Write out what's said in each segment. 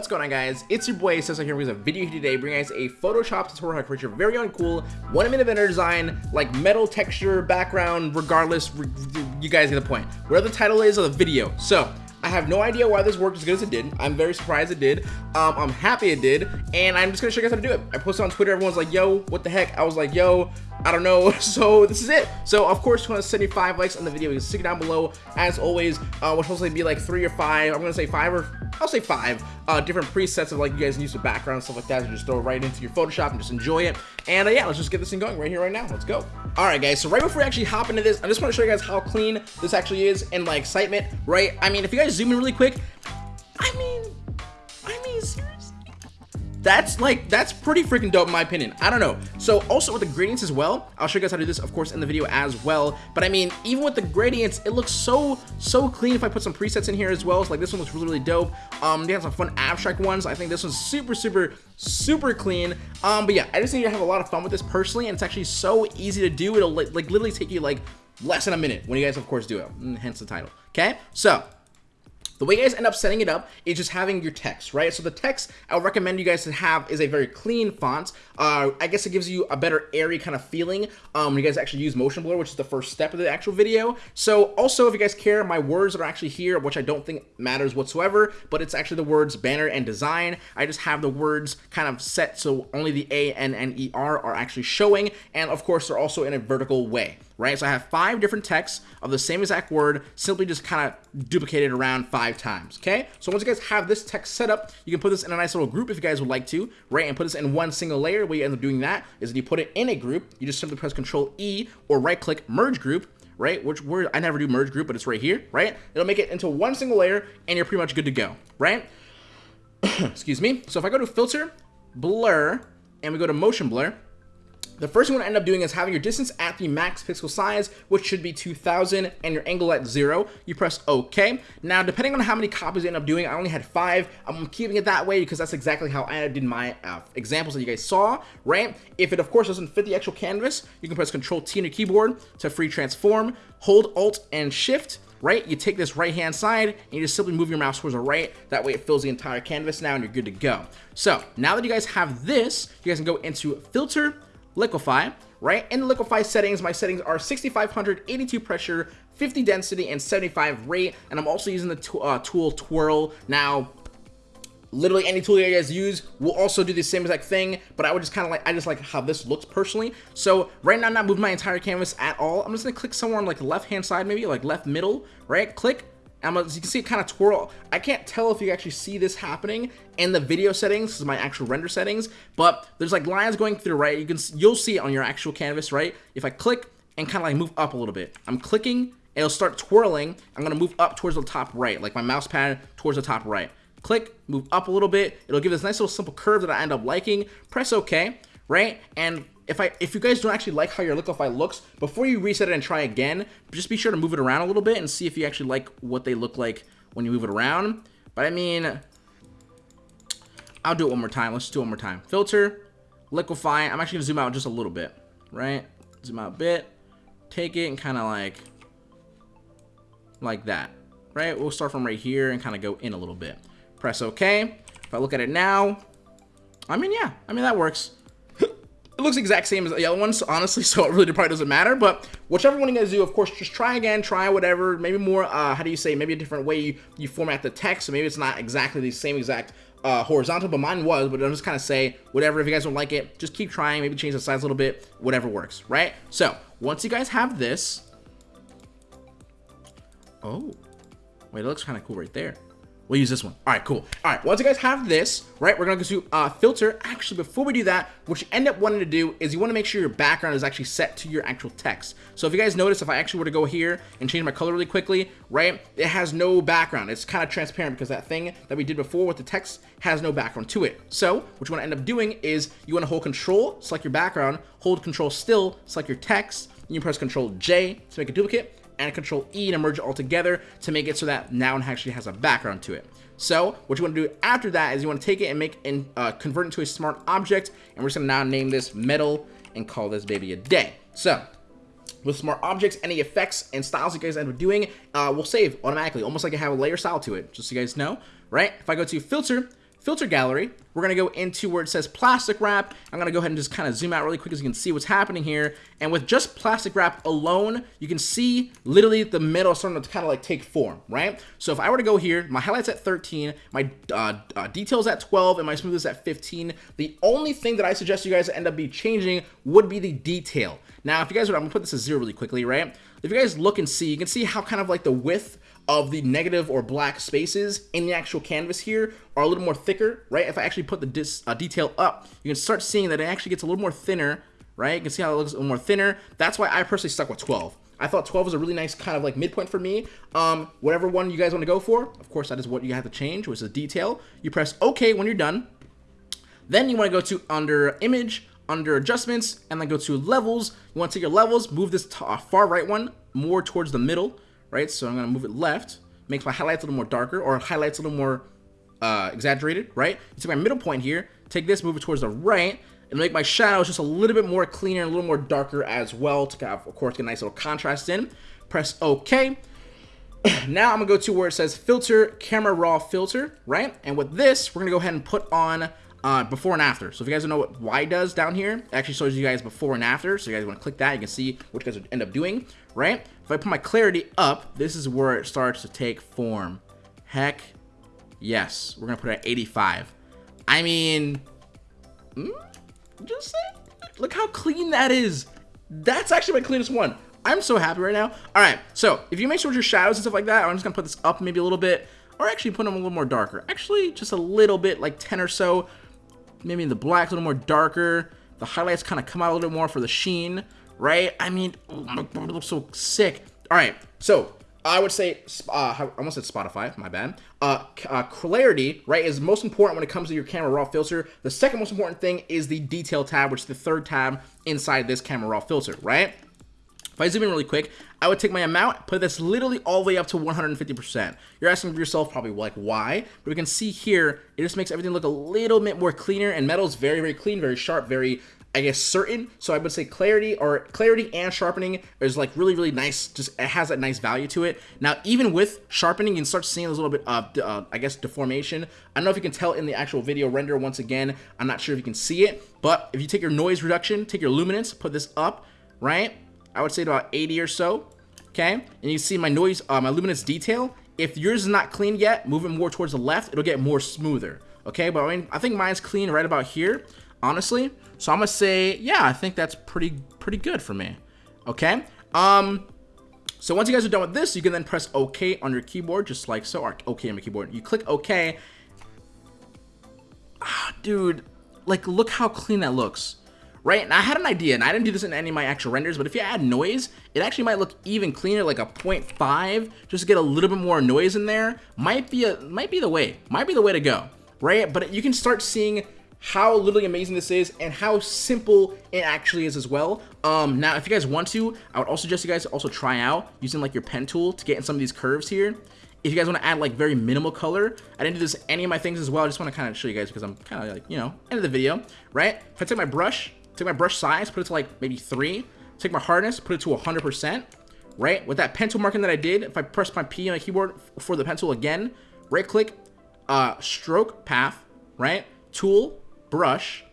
What's going on guys? It's your boy Cesar here with a video here today bringing guys a Photoshop tutorial how to create your very own cool one minute banner design like metal texture background regardless you guys get the point. Whatever the title is of the video. So I have no idea why this worked as good as it did. I'm very surprised it did. Um, I'm happy it did, and I'm just gonna show you guys how to do it. I posted on Twitter, everyone's like, yo, what the heck? I was like, yo, I don't know. So this is it. So of course, you want 275 likes on the video. You can stick it down below. As always, uh, we're supposed be like three or five. I'm gonna say five or I'll say five uh, different presets of like you guys use the background stuff like that. Just throw it right into your Photoshop and just enjoy it. And uh, yeah, let's just get this thing going right here, right now. Let's go. All right, guys. So right before we actually hop into this, I just want to show you guys how clean this actually is and my excitement. Right? I mean, if you guys zoom in really quick, that's like that's pretty freaking dope in my opinion. I don't know. So also with the gradients as well i'll show you guys how to do this of course in the video as well. But i mean even with the gradients it looks so so clean if i put some presets in here as well. So like this one looks really really dope. Um they have some fun abstract ones. I think this one's super super super clean. Um but yeah i just need to have a lot of fun with this personally and it's actually so easy to do. It'll like, literally take you like less than a minute when you guys of course do it. Mm, hence the title. Okay? So the way you guys end up setting it up is just having your text, right? So the text I would recommend you guys to have is a very clean font. Uh, I guess it gives you a better airy kind of feeling um, when you guys actually use motion blur, which is the first step of the actual video. So also, if you guys care, my words are actually here, which I don't think matters whatsoever, but it's actually the words banner and design. I just have the words kind of set so only the A, N, N, E, R are actually showing. And of course, they're also in a vertical way right? So I have five different texts of the same exact word, simply just kind of duplicated around five times, okay? So once you guys have this text set up, you can put this in a nice little group if you guys would like to, right? And put this in one single layer. Where you end up doing that is you put it in a group, you just simply press Control E or right click merge group, right? Which word I never do merge group, but it's right here, right? It'll make it into one single layer and you're pretty much good to go, right? Excuse me. So if I go to filter, blur, and we go to motion blur, the first thing you want to end up doing is having your distance at the max pixel size, which should be 2000, and your angle at zero. You press OK. Now, depending on how many copies you end up doing, I only had five. I'm keeping it that way because that's exactly how I did my uh, examples that you guys saw, right? If it, of course, doesn't fit the actual canvas, you can press Control T on your keyboard to free transform, hold Alt and Shift, right? You take this right hand side and you just simply move your mouse towards the right. That way it fills the entire canvas now and you're good to go. So now that you guys have this, you guys can go into filter, liquify, right? In the liquify settings, my settings are 6500, 82 pressure, 50 density, and 75 rate. And I'm also using the uh, tool Twirl. Now, literally any tool you guys use will also do the same exact thing but i would just kind of like i just like how this looks personally so right now i'm not moving my entire canvas at all i'm just gonna click somewhere on like the left hand side maybe like left middle right click I'm, as you can see it kind of twirl. I can't tell if you actually see this happening in the video settings, this is my actual render settings, but there's like lines going through, right? You can, you'll see it on your actual canvas, right? If I click and kind of like move up a little bit, I'm clicking, it'll start twirling. I'm gonna move up towards the top right, like my mouse pad towards the top right. Click, move up a little bit. It'll give this nice little simple curve that I end up liking. Press OK, right? And if I if you guys don't actually like how your Liquify looks, before you reset it and try again, just be sure to move it around a little bit and see if you actually like what they look like when you move it around. But I mean, I'll do it one more time. Let's do it one more time. Filter, Liquify. I'm actually to zoom out just a little bit, right? Zoom out a bit. Take it and kind of like, like that, right? We'll start from right here and kind of go in a little bit. Press OK. If I look at it now, I mean, yeah, I mean, that works. It looks exact same as the other ones, honestly, so it really probably doesn't matter. But whichever one you guys do, of course, just try again, try whatever, maybe more, uh, how do you say, maybe a different way you, you format the text, so maybe it's not exactly the same exact uh, horizontal, but mine was, but I'll just kind of say, whatever, if you guys don't like it, just keep trying, maybe change the size a little bit, whatever works, right? So, once you guys have this, oh, wait, it looks kind of cool right there. We'll use this one. All right, cool. All right, once you guys have this, right, we're gonna go to uh, filter. Actually, before we do that, what you end up wanting to do is you wanna make sure your background is actually set to your actual text. So if you guys notice, if I actually were to go here and change my color really quickly, right, it has no background. It's kind of transparent because that thing that we did before with the text has no background to it. So what you wanna end up doing is you wanna hold control, select your background, hold control still, select your text, you press control J to make a duplicate, and Control E to merge it all together to make it so that now it actually has a background to it. So what you want to do after that is you want to take it and make and uh, convert it to a smart object, and we're just gonna now name this metal and call this baby a day. So with smart objects, any effects and styles you guys end up doing uh, will save automatically, almost like I have a layer style to it, just so you guys know, right? If I go to filter, filter gallery. We're going to go into where it says plastic wrap. I'm going to go ahead and just kind of zoom out really quick as you can see what's happening here. And with just plastic wrap alone, you can see literally the middle starting to kind of like take form, right? So if I were to go here, my highlights at 13, my uh, uh, details at 12, and my smoothness at 15, the only thing that I suggest you guys end up be changing would be the detail. Now, if you guys would, I'm going to put this as zero really quickly, right? If you guys look and see, you can see how kind of like the width of the negative or black spaces in the actual canvas here are a little more thicker, right? If I actually put the dis, uh, detail up, you can start seeing that it actually gets a little more thinner, right? You can see how it looks a little more thinner. That's why I personally stuck with 12. I thought 12 was a really nice kind of like midpoint for me. Um, whatever one you guys want to go for, of course, that is what you have to change, which is detail. You press OK when you're done. Then you want to go to under image, under adjustments, and then go to levels. You want to take your levels, move this to, uh, far right one more towards the middle, right? So I'm to move it left, makes my highlights a little more darker, or highlights a little more uh, exaggerated, right? Take my middle point here, take this, move it towards the right, and make my shadows just a little bit more cleaner, a little more darker as well to have, of course, get a nice little contrast in. Press OK. now I'm to go to where it says Filter, Camera Raw Filter, right? And with this, we're to go ahead and put on uh, before and after. So if you guys don't know what Y does down here, actually shows you guys before and after. So you guys want to click that, you can see what you guys would end up doing, right? If I put my clarity up, this is where it starts to take form. Heck yes. We're going to put it at 85. I mean, mm, just say, look how clean that is. That's actually my cleanest one. I'm so happy right now. All right, so if you make sure with your shadows and stuff like that, I'm just going to put this up maybe a little bit, or actually put them a little more darker. Actually, just a little bit, like 10 or so. Maybe the black's a little more darker. The highlights kind of come out a little more for the sheen right? I mean, oh it looks so sick. All right, so I would say, uh, I almost said Spotify, my bad. Uh, uh, clarity, right, is most important when it comes to your camera raw filter. The second most important thing is the detail tab, which is the third tab inside this camera raw filter, right? If I zoom in really quick, I would take my amount, put this literally all the way up to 150%. You're asking yourself probably like why, but we can see here, it just makes everything look a little bit more cleaner and metal is very, very clean, very sharp, very I guess certain. So I would say clarity or clarity and sharpening is like really really nice. Just it has that nice value to it. Now even with sharpening, you can start seeing a little bit of uh, I guess deformation. I don't know if you can tell in the actual video render. Once again, I'm not sure if you can see it, but if you take your noise reduction, take your luminance, put this up, right? I would say about 80 or so. Okay, and you see my noise, uh, my luminance detail. If yours is not clean yet, move it more towards the left. It'll get more smoother. Okay, but I mean, I think mine's clean right about here honestly. So I'm gonna say, yeah, I think that's pretty pretty good for me. Okay. Um. So once you guys are done with this, you can then press OK on your keyboard, just like so. Or OK on my keyboard. You click OK. Ah, dude, like look how clean that looks. Right, and I had an idea, and I didn't do this in any of my actual renders, but if you add noise, it actually might look even cleaner, like a 0.5, just to get a little bit more noise in there. Might be a, might be the way, might be the way to go, right? But you can start seeing how literally amazing this is and how simple it actually is as well. Um, now, if you guys want to, I would also suggest you guys also try out using like your pen tool to get in some of these curves here. If you guys want to add like very minimal color, I didn't do this any of my things as well. I just want to kind of show you guys because I'm kind of like, you know, end of the video, right? If I take my brush, take my brush size, put it to like maybe three, take my hardness, put it to 100%, right? With that pencil marking that I did, if I press my P on my keyboard for the pencil again, right click, uh, stroke path, right? Tool, brush,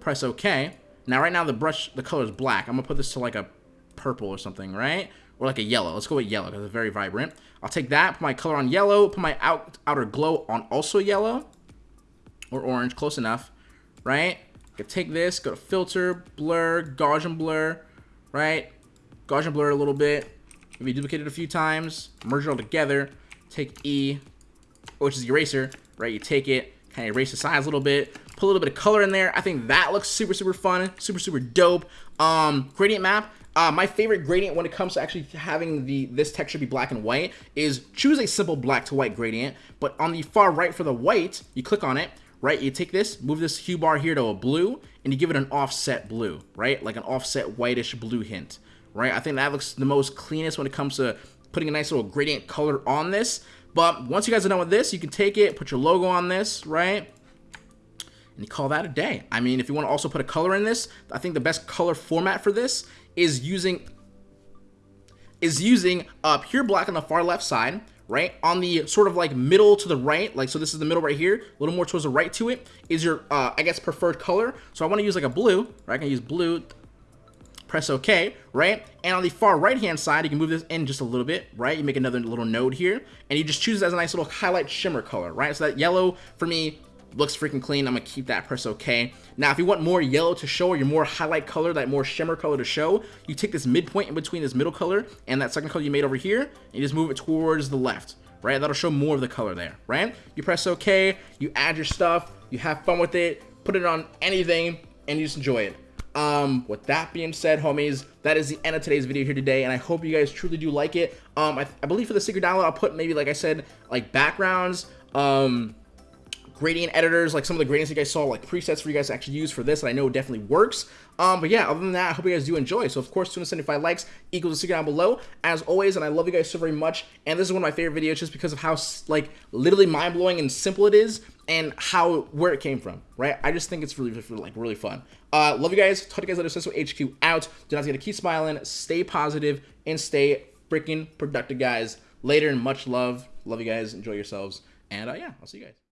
press OK. Now right now the brush, the color is black. I'm gonna put this to like a purple or something, right? Or like a yellow. Let's go with yellow because it's very vibrant. I'll take that, put my color on yellow, put my out, outer glow on also yellow or orange, close enough, right? Can take this, go to filter, blur, Gaussian blur, right? Gaussian blur a little bit. Maybe duplicate it a few times, merge it all together, take E, which is the eraser, right? You take it, kind of erase the size a little bit, put a little bit of color in there. I think that looks super, super fun, super, super dope. Um, gradient map, uh, my favorite gradient when it comes to actually having the this texture be black and white is choose a simple black to white gradient. But on the far right for the white, you click on it, right? You take this, move this hue bar here to a blue, and you give it an offset blue, right? Like an offset whitish blue hint, right? I think that looks the most cleanest when it comes to putting a nice little gradient color on this. But once you guys are done with this, you can take it, put your logo on this, right? and you call that a day. I mean, if you want to also put a color in this, I think the best color format for this is using is using uh, pure black on the far left side, right? On the sort of like middle to the right, like so this is the middle right here, a little more towards the right to it, is your, uh, I guess, preferred color. So I want to use like a blue, right? I can use blue, press OK, right? And on the far right-hand side, you can move this in just a little bit, right? You make another little node here, and you just choose it as a nice little highlight shimmer color, right? So that yellow, for me, looks freaking clean. I'm gonna keep that, press OK. Now, if you want more yellow to show, or your more highlight color, that more shimmer color to show, you take this midpoint in between this middle color and that second color you made over here, and you just move it towards the left, right? That'll show more of the color there, right? You press OK, you add your stuff, you have fun with it, put it on anything, and you just enjoy it. Um, with that being said, homies, that is the end of today's video here today, and I hope you guys truly do like it. Um, I, I believe for the secret download, I'll put maybe, like I said, like backgrounds, um, gradient editors, like some of the gradients you guys saw, like presets for you guys to actually use for this, that I know it definitely works. Um, but yeah, other than that, I hope you guys do enjoy. So of course, 275 likes equals a secret down below, as always, and I love you guys so very much. And this is one of my favorite videos just because of how, like, literally mind-blowing and simple it is, and how, where it came from, right? I just think it's really, really like, really fun. Uh, love you guys. Talk to you guys later. So HQ out. Do not forget to keep smiling, stay positive, and stay freaking productive, guys. Later and much love. Love you guys. Enjoy yourselves. And uh, yeah, I'll see you guys.